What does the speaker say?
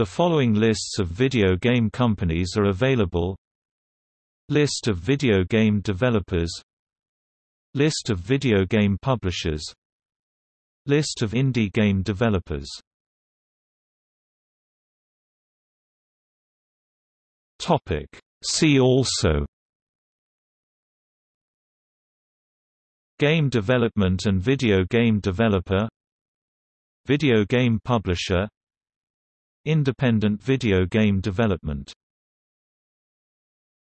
The following lists of video game companies are available. List of video game developers. List of video game publishers. List of indie game developers. See also. Game development and video game developer. Video game publisher Independent video game development